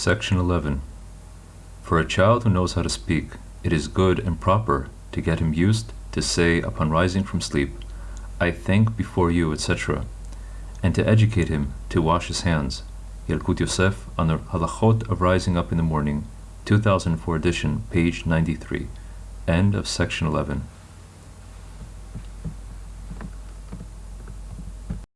Section 11. For a child who knows how to speak, it is good and proper to get him used to say upon rising from sleep, I thank before you, etc., and to educate him to wash his hands. Yalkut Yosef on the Halachot of Rising Up in the Morning, 2004 edition, page 93. End of section 11.